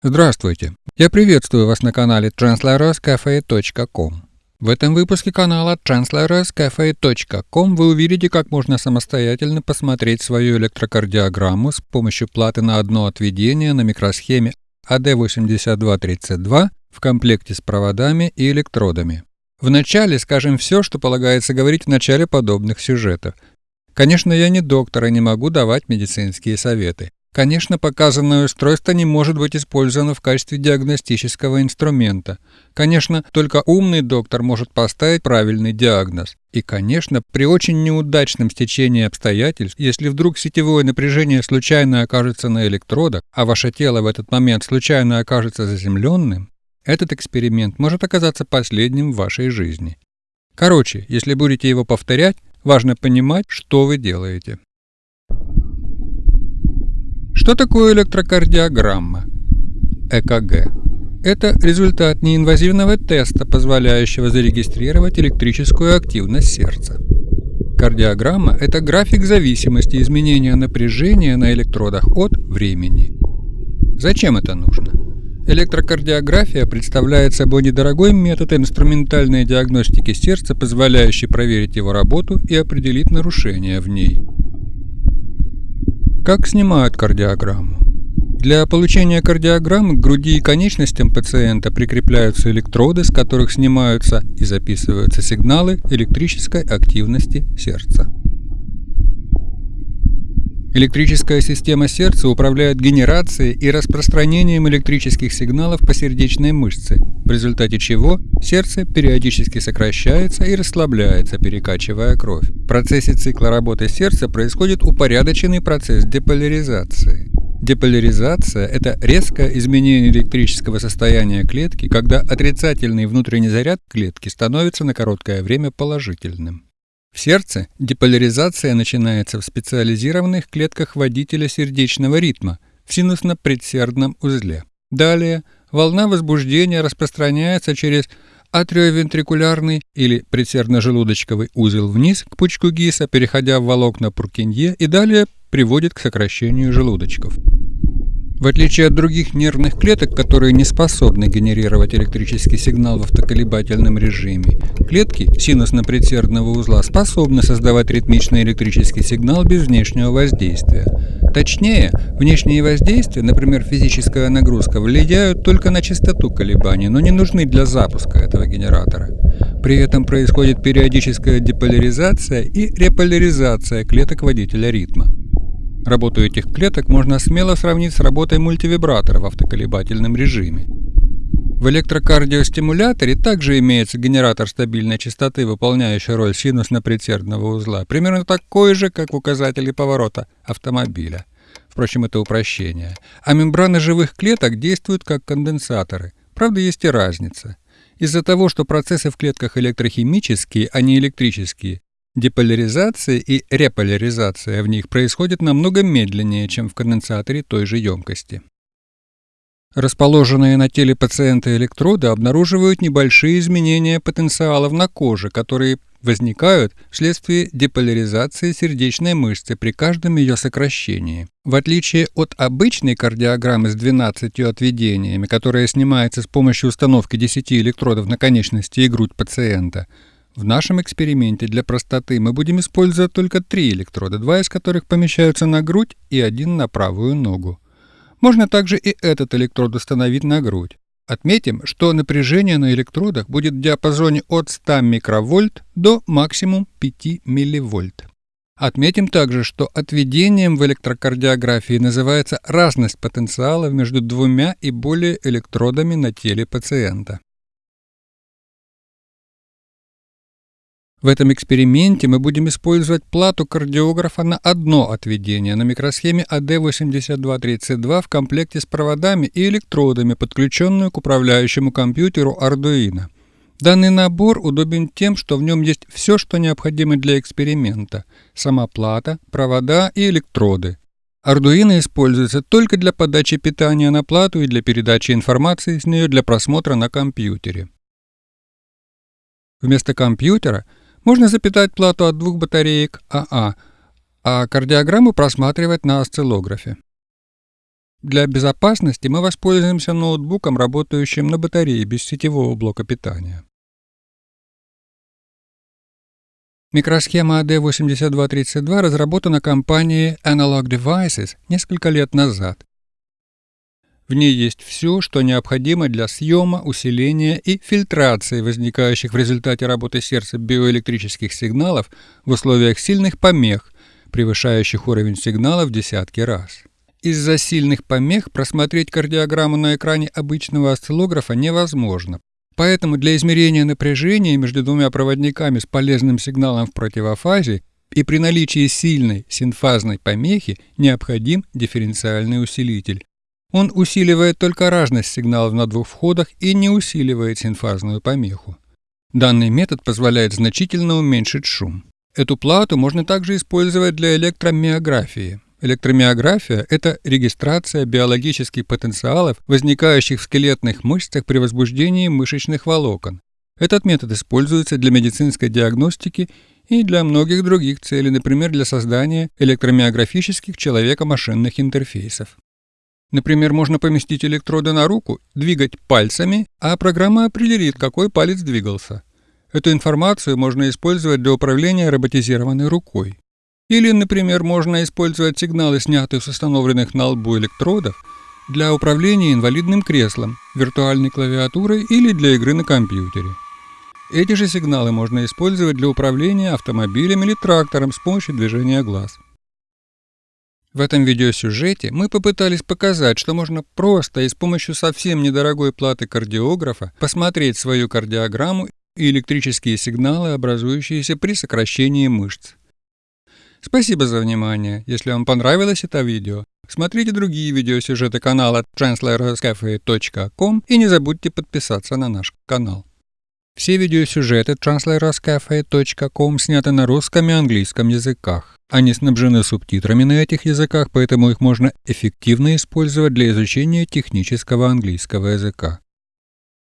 Здравствуйте! Я приветствую вас на канале translatorcafe.com. В этом выпуске канала translatorcafe.com вы увидите, как можно самостоятельно посмотреть свою электрокардиограмму с помощью платы на одно отведение на микросхеме AD8232 в комплекте с проводами и электродами. Вначале скажем все, что полагается говорить в начале подобных сюжетов. Конечно, я не доктор и не могу давать медицинские советы. Конечно, показанное устройство не может быть использовано в качестве диагностического инструмента. Конечно, только умный доктор может поставить правильный диагноз. И, конечно, при очень неудачном стечении обстоятельств, если вдруг сетевое напряжение случайно окажется на электродах, а ваше тело в этот момент случайно окажется заземленным, этот эксперимент может оказаться последним в вашей жизни. Короче, если будете его повторять, важно понимать, что вы делаете. Что такое электрокардиограмма? ЭКГ. Это результат неинвазивного теста, позволяющего зарегистрировать электрическую активность сердца. Кардиограмма – это график зависимости изменения напряжения на электродах от времени. Зачем это нужно? Электрокардиография представляет собой недорогой метод инструментальной диагностики сердца, позволяющий проверить его работу и определить нарушения в ней. Как снимают кардиограмму? Для получения кардиограммы к груди и конечностям пациента прикрепляются электроды, с которых снимаются и записываются сигналы электрической активности сердца. Электрическая система сердца управляет генерацией и распространением электрических сигналов по сердечной мышце, в результате чего сердце периодически сокращается и расслабляется, перекачивая кровь. В процессе цикла работы сердца происходит упорядоченный процесс деполяризации. Деполяризация – это резкое изменение электрического состояния клетки, когда отрицательный внутренний заряд клетки становится на короткое время положительным. В сердце деполяризация начинается в специализированных клетках водителя сердечного ритма в синусно-предсердном узле. Далее волна возбуждения распространяется через атриовентрикулярный или предсердно-желудочковый узел вниз к пучку Гиса, переходя в волокна Пуркинье и далее приводит к сокращению желудочков. В отличие от других нервных клеток, которые не способны генерировать электрический сигнал в автоколебательном режиме, клетки синусно-предсердного узла способны создавать ритмичный электрический сигнал без внешнего воздействия. Точнее, внешние воздействия, например, физическая нагрузка, влияют только на частоту колебаний, но не нужны для запуска этого генератора. При этом происходит периодическая деполяризация и реполяризация клеток водителя ритма. Работу этих клеток можно смело сравнить с работой мультивибратора в автоколебательном режиме. В электрокардиостимуляторе также имеется генератор стабильной частоты, выполняющий роль синусно-предсердного узла, примерно такой же, как в указателе поворота автомобиля. Впрочем, это упрощение. А мембраны живых клеток действуют как конденсаторы. Правда, есть и разница. Из-за того, что процессы в клетках электрохимические, а не электрические, Деполяризация и реполяризация в них происходит намного медленнее, чем в конденсаторе той же емкости. Расположенные на теле пациента электроды обнаруживают небольшие изменения потенциалов на коже, которые возникают вследствие деполяризации сердечной мышцы при каждом ее сокращении. В отличие от обычной кардиограммы с 12 отведениями, которая снимается с помощью установки 10 электродов на конечности и грудь пациента, в нашем эксперименте для простоты мы будем использовать только три электрода, два из которых помещаются на грудь и один на правую ногу. Можно также и этот электрод установить на грудь. Отметим, что напряжение на электродах будет в диапазоне от 100 микровольт до максимум 5 милливольт. Отметим также, что отведением в электрокардиографии называется разность потенциалов между двумя и более электродами на теле пациента. В этом эксперименте мы будем использовать плату кардиографа на одно отведение на микросхеме AD8232 в комплекте с проводами и электродами, подключенную к управляющему компьютеру Arduino. Данный набор удобен тем, что в нем есть все, что необходимо для эксперимента – сама плата, провода и электроды. Arduino используется только для подачи питания на плату и для передачи информации с нее для просмотра на компьютере. Вместо компьютера – можно запитать плату от двух батареек АА, а кардиограмму просматривать на осциллографе. Для безопасности мы воспользуемся ноутбуком, работающим на батарее без сетевого блока питания. Микросхема AD8232 разработана компанией Analog Devices несколько лет назад. В ней есть все, что необходимо для съема, усиления и фильтрации возникающих в результате работы сердца биоэлектрических сигналов в условиях сильных помех, превышающих уровень сигнала в десятки раз. Из-за сильных помех просмотреть кардиограмму на экране обычного осциллографа невозможно. Поэтому для измерения напряжения между двумя проводниками с полезным сигналом в противофазе и при наличии сильной синфазной помехи необходим дифференциальный усилитель. Он усиливает только разность сигналов на двух входах и не усиливает синфазную помеху. Данный метод позволяет значительно уменьшить шум. Эту плату можно также использовать для электромиографии. Электромиография – это регистрация биологических потенциалов, возникающих в скелетных мышцах при возбуждении мышечных волокон. Этот метод используется для медицинской диагностики и для многих других целей, например, для создания электромиографических человека-машинных интерфейсов. Например, можно поместить электроды на руку, двигать пальцами, а программа определит, какой палец двигался. Эту информацию можно использовать для управления роботизированной рукой. Или, например, можно использовать сигналы, снятые с установленных на лбу электродов, для управления инвалидным креслом, виртуальной клавиатурой или для игры на компьютере. Эти же сигналы можно использовать для управления автомобилем или трактором с помощью движения глаз. В этом видеосюжете мы попытались показать, что можно просто и с помощью совсем недорогой платы кардиографа посмотреть свою кардиограмму и электрические сигналы, образующиеся при сокращении мышц. Спасибо за внимание. Если вам понравилось это видео, смотрите другие видеосюжеты канала translatorcafe.com и не забудьте подписаться на наш канал. Все видеосюжеты translatorcafe.com сняты на русском и английском языках. Они снабжены субтитрами на этих языках, поэтому их можно эффективно использовать для изучения технического английского языка.